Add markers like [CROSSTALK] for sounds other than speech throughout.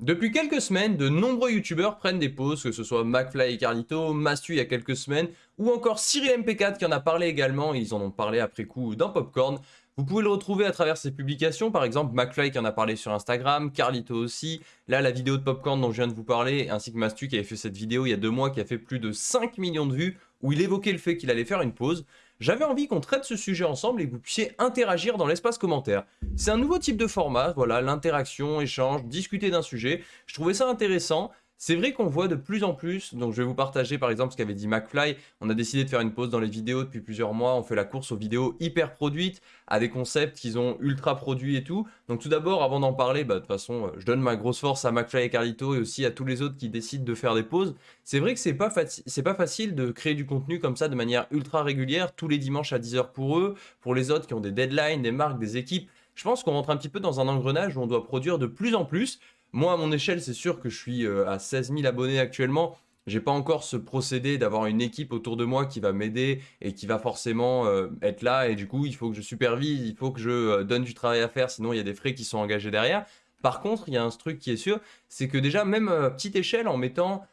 Depuis quelques semaines, de nombreux youtubeurs prennent des pauses, que ce soit McFly et Carlito, Mastu il y a quelques semaines, ou encore Cyril MP4 qui en a parlé également, ils en ont parlé après coup dans Popcorn. Vous pouvez le retrouver à travers ses publications, par exemple McFly qui en a parlé sur Instagram, Carlito aussi, là la vidéo de Popcorn dont je viens de vous parler, ainsi que Mastu qui avait fait cette vidéo il y a deux mois qui a fait plus de 5 millions de vues, où il évoquait le fait qu'il allait faire une pause. J'avais envie qu'on traite ce sujet ensemble et que vous puissiez interagir dans l'espace commentaire. C'est un nouveau type de format, voilà, l'interaction, échange, discuter d'un sujet. Je trouvais ça intéressant. C'est vrai qu'on voit de plus en plus, donc je vais vous partager par exemple ce qu'avait dit McFly, on a décidé de faire une pause dans les vidéos depuis plusieurs mois, on fait la course aux vidéos hyper produites, à des concepts qu'ils ont ultra produits et tout. Donc tout d'abord, avant d'en parler, bah, de toute façon, je donne ma grosse force à McFly et Carlito et aussi à tous les autres qui décident de faire des pauses. C'est vrai que c'est pas, pas facile de créer du contenu comme ça de manière ultra régulière, tous les dimanches à 10h pour eux, pour les autres qui ont des deadlines, des marques, des équipes. Je pense qu'on rentre un petit peu dans un engrenage où on doit produire de plus en plus. Moi, à mon échelle, c'est sûr que je suis euh, à 16 000 abonnés actuellement. J'ai pas encore ce procédé d'avoir une équipe autour de moi qui va m'aider et qui va forcément euh, être là. Et du coup, il faut que je supervise, il faut que je euh, donne du travail à faire, sinon il y a des frais qui sont engagés derrière. Par contre, il y a un truc qui est sûr, c'est que déjà, même à petite échelle, en mettant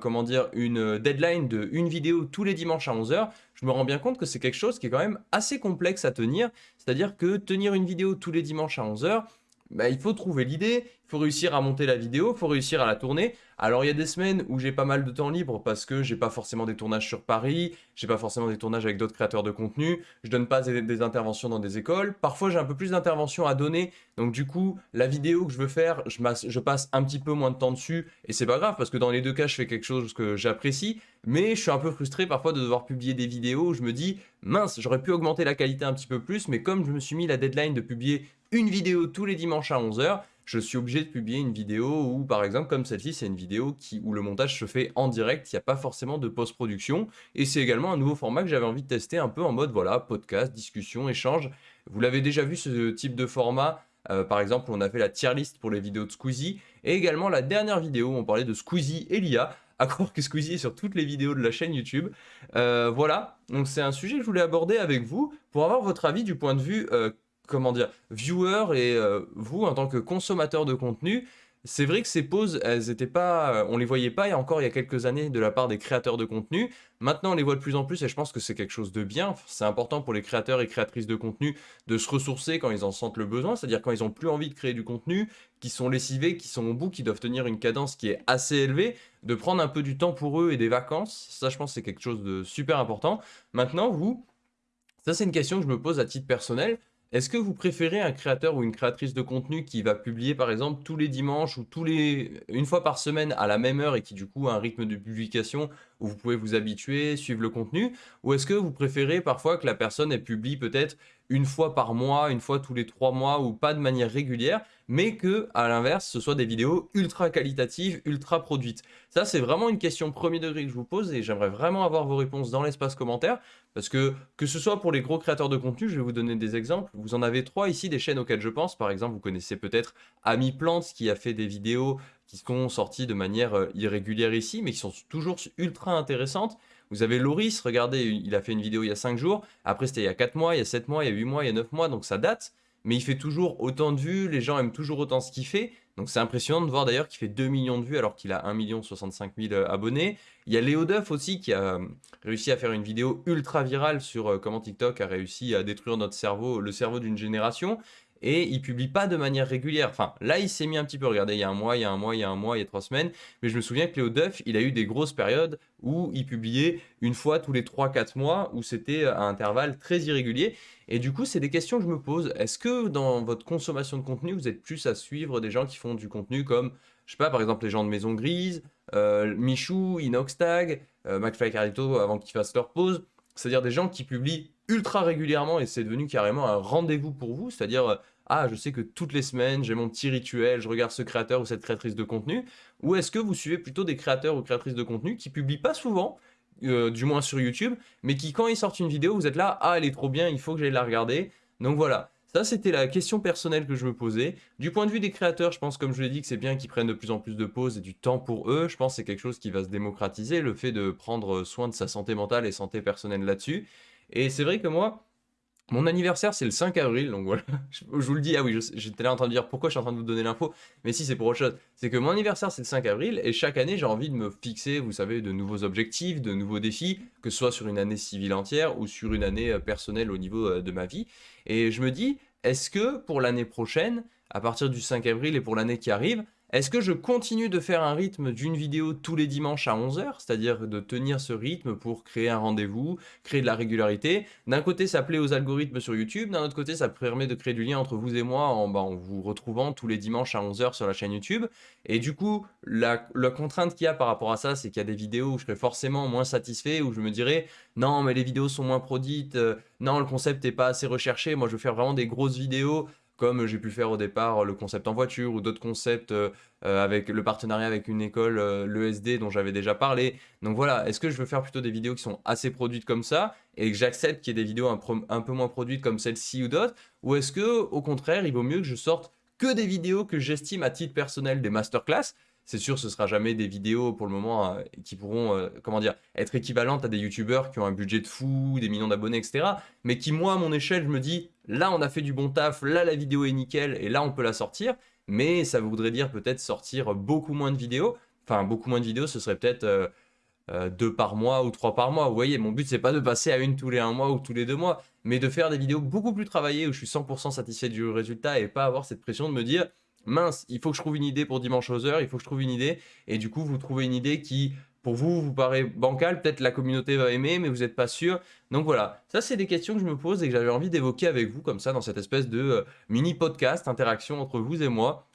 comment dire, une deadline de une vidéo tous les dimanches à 11h, je me rends bien compte que c'est quelque chose qui est quand même assez complexe à tenir. C'est-à-dire que tenir une vidéo tous les dimanches à 11h, bah, il faut trouver l'idée, faut réussir à monter la vidéo, faut réussir à la tourner. Alors il y a des semaines où j'ai pas mal de temps libre parce que j'ai pas forcément des tournages sur Paris, j'ai pas forcément des tournages avec d'autres créateurs de contenu, je donne pas des, interventions dans des écoles. Parfois j'ai un peu plus d'interventions à donner, donc du coup la vidéo que je veux faire, je, je passe un petit peu moins de temps dessus et c'est pas grave parce que dans les deux cas je fais quelque chose que j'apprécie, mais je suis un peu frustré parfois de devoir publier des vidéos où je me dis mince j'aurais pu augmenter la qualité un petit peu plus, mais comme je me suis mis la deadline de publier une vidéo tous les dimanches à 11h, je suis obligé de publier une vidéo où, par exemple, comme celle-ci, c'est une vidéo qui, où le montage se fait en direct, il n'y a pas forcément de post-production. Et c'est également un nouveau format que j'avais envie de tester un peu en mode, voilà, podcast, discussion, échange. Vous l'avez déjà vu, ce type de format. Euh, par exemple, on a fait la tier list pour les vidéos de Squeezie. Et également la dernière vidéo où on parlait de Squeezie et l'IA. À croire que Squeezie est sur toutes les vidéos de la chaîne YouTube. Euh, voilà, donc c'est un sujet que je voulais aborder avec vous pour avoir votre avis du point de vue euh, comment dire, viewer et euh, vous, en tant que consommateur de contenu, c'est vrai que ces pauses, elles étaient pas, on les voyait pas encore il y a quelques années de la part des créateurs de contenu. Maintenant, on les voit de plus en plus et je pense que c'est quelque chose de bien. C'est important pour les créateurs et créatrices de contenu de se ressourcer quand ils en sentent le besoin, c'est-à-dire quand ils ont plus envie de créer du contenu, qui sont lessivés, qui sont au bout, qui doivent tenir une cadence qui est assez élevée, de prendre un peu du temps pour eux et des vacances. Ça, je pense, c'est quelque chose de super important. Maintenant, vous, ça, c'est une question que je me pose à titre personnel. Est-ce que vous préférez un créateur ou une créatrice de contenu qui va publier par exemple tous les dimanches ou tous les une fois par semaine à la même heure et qui du coup a un rythme de publication vous pouvez vous habituer, suivre le contenu Ou est-ce que vous préférez parfois que la personne elle publie peut-être une fois par mois, une fois tous les trois mois ou pas de manière régulière mais que, à l'inverse, ce soit des vidéos ultra qualitatives, ultra produites? Ça, c'est vraiment une question premier degré que je vous pose et j'aimerais vraiment avoir vos réponses dans l'espace commentaire parce que, que ce soit pour les gros créateurs de contenu, je vais vous donner des exemples. Vous en avez trois ici, des chaînes auxquelles je pense. Par exemple, vous connaissez peut-être Ami Plante qui a fait des vidéos qui sont sorties de manière euh, irrégulière ici, mais qui sont toujours ultra intéressantes. Vous avez Loris, regardez, il a fait une vidéo il y a 5 jours. Après, c'était il y a 4 mois, il y a 7 mois, il y a 8 mois, il y a 9 mois, donc ça date mais il fait toujours autant de vues, les gens aiment toujours autant ce qu'il fait. Donc c'est impressionnant de voir d'ailleurs qu'il fait 2 millions de vues alors qu'il a 1 million 65 000 abonnés. Il y a Léo Duff aussi qui a euh, réussi à faire une vidéo ultra virale sur euh, comment TikTok a réussi à détruire notre cerveau, le cerveau d'une génération et il publie pas de manière régulière. Enfin, là, il s'est mis un petit peu, regardez, il y a un mois, il y a un mois, il y a un mois, il y a trois semaines, mais je me souviens que Léo Duff, il a eu des grosses périodes où il publiait une fois tous les 3-4 mois, où c'était à intervalles très irréguliers. Et du coup, c'est des questions que je me pose. Est-ce que dans votre consommation de contenu, vous êtes plus à suivre des gens qui font du contenu comme, je sais pas, par exemple les gens de Maison Grise, euh, Michou, Inoxtag, euh, McFly Carlito avant qu'ils fassent leur pause, c'est-à-dire des gens qui publient ultra régulièrement et c'est devenu carrément un rendez-vous pour vous, c'est-à-dire euh, ah, je sais que toutes les semaines, j'ai mon petit rituel, je regarde ce créateur ou cette créatrice de contenu Ou est-ce que vous suivez plutôt des créateurs ou créatrices de contenu qui publient pas souvent, euh, du moins sur YouTube, mais qui, quand ils sortent une vidéo, vous êtes là, ah, elle est trop bien, il faut que j'aille la regarder. Donc voilà, ça, c'était la question personnelle que je me posais. Du point de vue des créateurs, je pense, comme je l'ai dit, que c'est bien qu'ils prennent de plus en plus de pauses et du temps pour eux. Je pense que c'est quelque chose qui va se démocratiser, le fait de prendre soin de sa santé mentale et santé personnelle là-dessus. Et c'est vrai que moi, Mon anniversaire, c'est le 5 avril, donc voilà. [LAUGHS] Je, vous le dis, ah oui, j'étais là en train de dire pourquoi je suis en train de vous donner l'info, mais si, c'est pour autre chose. C'est que mon anniversaire, c'est le 5 avril, et chaque année, j'ai envie de me fixer, vous savez, de nouveaux objectifs, de nouveaux défis, que ce soit sur une année civile entière ou sur une année euh, personnelle au niveau euh, de ma vie. Et je me dis, est-ce que pour l'année prochaine, à partir du 5 avril et pour l'année qui arrive, est-ce que je continue de faire un rythme d'une vidéo tous les dimanches à 11h, c'est-à-dire de tenir ce rythme pour créer un rendez-vous, créer de la régularité? D'un côté, ça plaît aux algorithmes sur YouTube, d'un autre côté, ça permet de créer du lien entre vous et moi en, bah, en vous retrouvant tous les dimanches à 11h sur la chaîne YouTube. Et du coup, la, contrainte qu'il y a par rapport à ça, c'est qu'il y a des vidéos où je serai forcément moins satisfait, où je me dirais « Non, mais les vidéos sont moins produites, euh, non, le concept n'est pas assez recherché, moi je veux faire vraiment des grosses vidéos comme j'ai pu faire au départ le concept en voiture ou d'autres concepts euh, euh, avec le partenariat avec une école, euh, l'ESD dont j'avais déjà parlé. Donc voilà, est-ce que je veux faire plutôt des vidéos qui sont assez produites comme ça et que j'accepte qu'il y ait des vidéos un, un, peu moins produites comme celle-ci ou d'autres? Ou est-ce que au contraire, il vaut mieux que je sorte que des vidéos que j'estime à titre personnel des masterclass c'est sûr, ce sera jamais des vidéos pour le moment euh, qui pourront, euh, comment dire, être équivalentes à des youtubeurs qui ont un budget de fou, des millions d'abonnés, etc. Mais qui, moi, à mon échelle, je me dis, là, on a fait du bon taf, là, la vidéo est nickel, et là, on peut la sortir. Mais ça voudrait dire peut-être sortir beaucoup moins de vidéos. Enfin, beaucoup moins de vidéos, ce serait peut-être euh, deux par mois ou trois par mois. Vous voyez, mon but, c'est pas de passer à une tous les un mois ou tous les deux mois, mais de faire des vidéos beaucoup plus travaillées où je suis 100% satisfait du résultat et pas avoir cette pression de me dire mince, il faut que je trouve une idée pour dimanche aux heures, il faut que je trouve une idée, et du coup, vous trouvez une idée qui, pour vous, vous paraît bancale, peut-être la communauté va aimer, mais vous n'êtes pas sûr. Donc voilà, ça c'est des questions que je me pose et que j'avais envie d'évoquer avec vous, comme ça, dans cette espèce de euh, mini-podcast, interaction entre vous et moi.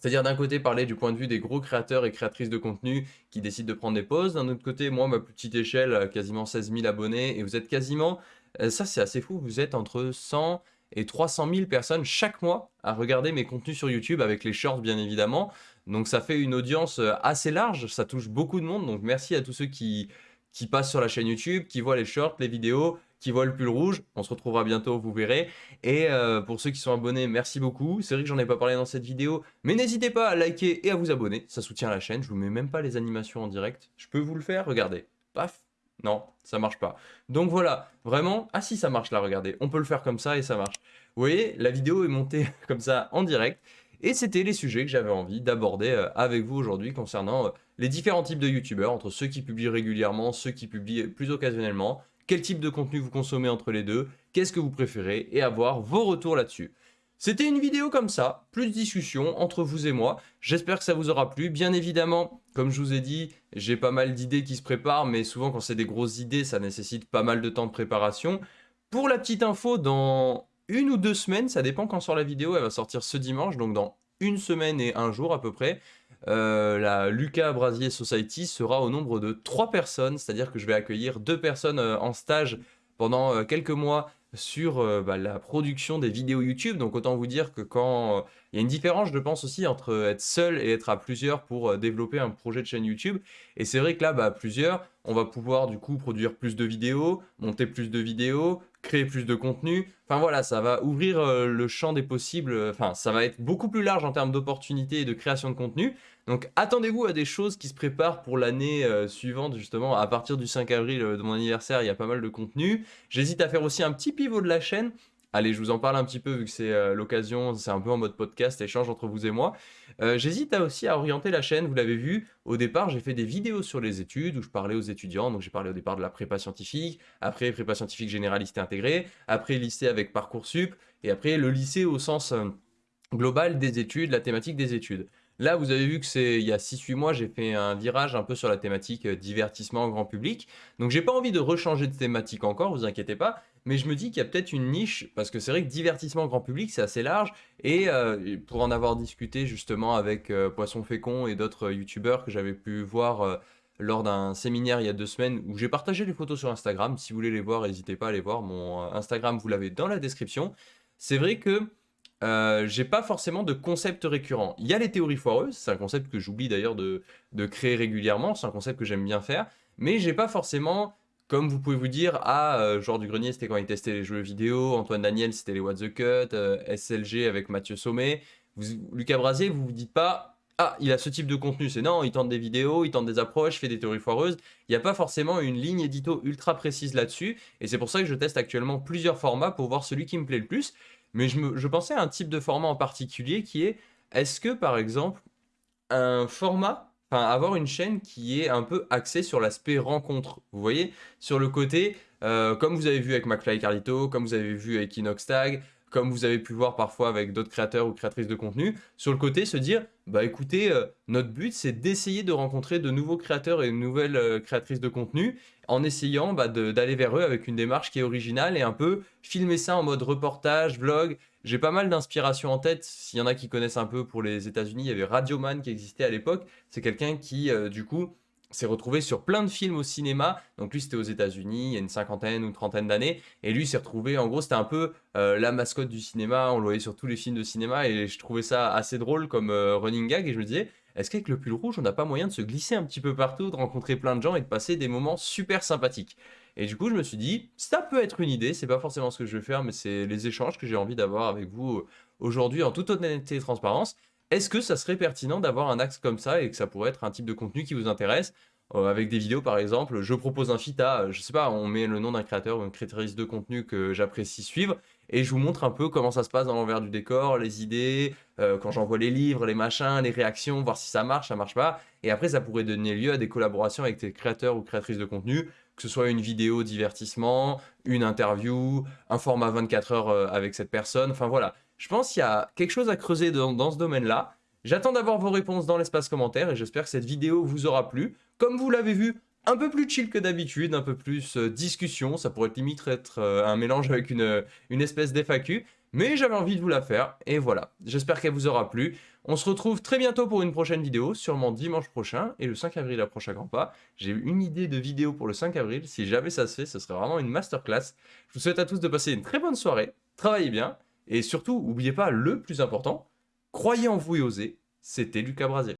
C'est-à-dire d'un côté parler du point de vue des gros créateurs et créatrices de contenu qui décident de prendre des pauses, d'un autre côté, moi, ma petite échelle, quasiment 16 000 abonnés, et vous êtes quasiment, euh, ça c'est assez fou, vous êtes entre 100 et 300 000 personnes chaque mois à regarder mes contenus sur YouTube avec les shorts bien évidemment. Donc ça fait une audience euh, assez large, ça touche beaucoup de monde. Donc merci à tous ceux qui, passent sur la chaîne YouTube, qui voient les shorts, les vidéos, qui voient le pull rouge. On se retrouvera bientôt, vous verrez. Et euh, pour ceux qui sont abonnés, merci beaucoup. C'est vrai que j'en ai pas parlé dans cette vidéo, mais n'hésitez pas à liker et à vous abonner. Ça soutient la chaîne. Je vous mets même pas les animations en direct. Je peux vous le faire, regardez. Paf, non, ça marche pas. Donc voilà, vraiment, ah si ça marche là, regardez, on peut le faire comme ça et ça marche. Vous voyez, la vidéo est montée [LAUGHS] comme ça en direct, et c'était les sujets que j'avais envie d'aborder euh, avec vous aujourd'hui concernant euh, les différents types de youtubeurs, entre ceux qui publient régulièrement, ceux qui publient plus occasionnellement, quel type de contenu vous consommez entre les deux, qu'est-ce que vous préférez, et avoir vos retours là-dessus. C'était une vidéo comme ça, plus de discussion entre vous et moi. J'espère que ça vous aura plu. Bien évidemment, comme je vous ai dit, j'ai pas mal d'idées qui se préparent, mais souvent quand c'est des grosses idées, ça nécessite pas mal de temps de préparation. Pour la petite info, dans une ou deux semaines, ça dépend quand sort la vidéo, elle va sortir ce dimanche, donc dans une semaine et un jour à peu près, euh, la Lucas Brasier Society sera au nombre de trois personnes, c'est-à-dire que je vais accueillir deux personnes euh, en stage pendant euh, quelques mois sur euh, bah, la production des vidéos YouTube. Donc autant vous dire que quand... Euh, il y a une différence, je pense aussi, entre être seul et être à plusieurs pour euh, développer un projet de chaîne YouTube. Et c'est vrai que là, bah, à plusieurs, on va pouvoir du coup produire plus de vidéos, monter plus de vidéos, créer plus de contenu. Enfin voilà, ça va ouvrir le champ des possibles. Enfin, ça va être beaucoup plus large en termes d'opportunités et de création de contenu. Donc attendez-vous à des choses qui se préparent pour l'année euh, suivante, justement, à partir du 5 avril euh, de mon anniversaire, il y a pas mal de contenu. J'hésite à faire aussi un petit pivot de la chaîne. Allez, je vous en parle un petit peu vu que c'est euh, l'occasion, c'est un peu en mode podcast, échange entre vous et moi. J'hésite aussi à orienter la chaîne, vous l'avez vu, au départ j'ai fait des vidéos sur les études où je parlais aux étudiants, donc j'ai parlé au départ de la prépa scientifique, après prépa scientifique généraliste et intégrée, après lycée avec Parcoursup, et après le lycée au sens global des études, la thématique des études. Là, vous avez vu que c'est il y a 6-8 mois, j'ai fait un virage un peu sur la thématique euh, divertissement grand public. Donc j'ai pas envie de rechanger de thématique encore, vous inquiétez pas. Mais je me dis qu'il y a peut-être une niche, parce que c'est vrai que divertissement grand public, c'est assez large. Et euh, pour en avoir discuté justement avec euh, Poisson Fécond et d'autres youtubeurs que j'avais pu voir lors d'un séminaire il y a deux semaines où j'ai partagé les photos sur Instagram. Si vous voulez les voir, n'hésitez pas à les voir. Mon Instagram, vous l'avez dans la description. C'est vrai que euh, j'ai pas forcément de concept récurrent. Il y a les théories foireuses, c'est un concept que j'oublie d'ailleurs de, créer régulièrement, c'est un concept que j'aime bien faire, mais j'ai pas forcément, comme vous pouvez vous dire, ah, euh, genre du grenier c'était quand il testait les jeux vidéo, Antoine Daniel c'était les What the Cut, euh, SLG avec Mathieu Sommet, Lucas Brasier, vous vous dites pas, ah, il a ce type de contenu, c'est non, il tente des vidéos, il tente des approches, il fait des théories foireuses. Il n'y a pas forcément une ligne édito ultra précise là-dessus, et c'est pour ça que je teste actuellement plusieurs formats pour voir celui qui me plaît le plus. Mais je, pensais à un type de format en particulier qui est, est-ce que par exemple, un format, enfin avoir une chaîne qui est un peu axée sur l'aspect rencontre, vous voyez? Sur le côté, euh, comme vous avez vu avec McFly et Carlito, comme vous avez vu avec Inoxtag, comme vous avez pu voir parfois avec d'autres créateurs ou créatrices de contenu, sur le côté se dire, bah écoutez, euh, notre but c'est d'essayer de rencontrer de nouveaux créateurs et de nouvelles euh, créatrices de contenu, en essayant bah, d'aller vers eux avec une démarche qui est originale et un peu filmer ça en mode reportage, vlog. J'ai pas mal d'inspiration en tête, s'il y en a qui connaissent un peu pour les États-Unis, il y avait Radioman qui existait à l'époque, c'est quelqu'un qui euh, du coup s'est retrouvé sur plein de films au cinéma. Donc lui, c'était aux États-Unis, il y a une cinquantaine ou une trentaine d'années. Et lui, s'est retrouvé, en gros, c'était un peu euh, la mascotte du cinéma. On le voyait sur tous les films de cinéma. Et je trouvais ça assez drôle comme euh, running gag. Et je me disais, est-ce qu'avec le pull rouge, on n'a pas moyen de se glisser un petit peu partout, de rencontrer plein de gens et de passer des moments super sympathiques? Et du coup, je me suis dit, ça peut être une idée. C'est pas forcément ce que je vais faire, mais c'est les échanges que j'ai envie d'avoir avec vous euh, aujourd'hui en toute honnêteté et transparence. Est-ce que ça serait pertinent d'avoir un axe comme ça et que ça pourrait être un type de contenu qui vous intéresse? Euh, avec des vidéos par exemple, je propose un feat à, je sais pas, on met le nom d'un créateur ou une créatrice de contenu que j'apprécie suivre, et je vous montre un peu comment ça se passe dans l'envers du décor, les idées, euh, quand j'envoie les livres, les machins, les réactions, voir si ça marche, ça marche pas, et après ça pourrait donner lieu à des collaborations avec des créateurs ou créatrices de contenu, que ce soit une vidéo divertissement, une interview, un format 24 heures euh, avec cette personne, enfin voilà. Je pense qu'il y a quelque chose à creuser dans, ce domaine-là, J'attends d'avoir vos réponses dans l'espace commentaire et j'espère que cette vidéo vous aura plu. Comme vous l'avez vu, un peu plus chill que d'habitude, un peu plus euh, discussion, ça pourrait limite être euh, un mélange avec une, euh, une espèce d'FAQ, mais j'avais envie de vous la faire, et voilà, j'espère qu'elle vous aura plu. On se retrouve très bientôt pour une prochaine vidéo, sûrement dimanche prochain, et le 5 avril approche à grands pas. J'ai une idée de vidéo pour le 5 avril, si jamais ça se fait, ce serait vraiment une masterclass. Je vous souhaite à tous de passer une très bonne soirée, travaillez bien, et surtout, n'oubliez pas le plus important, Croyez en vous et osez, c'était Lucas Brasier.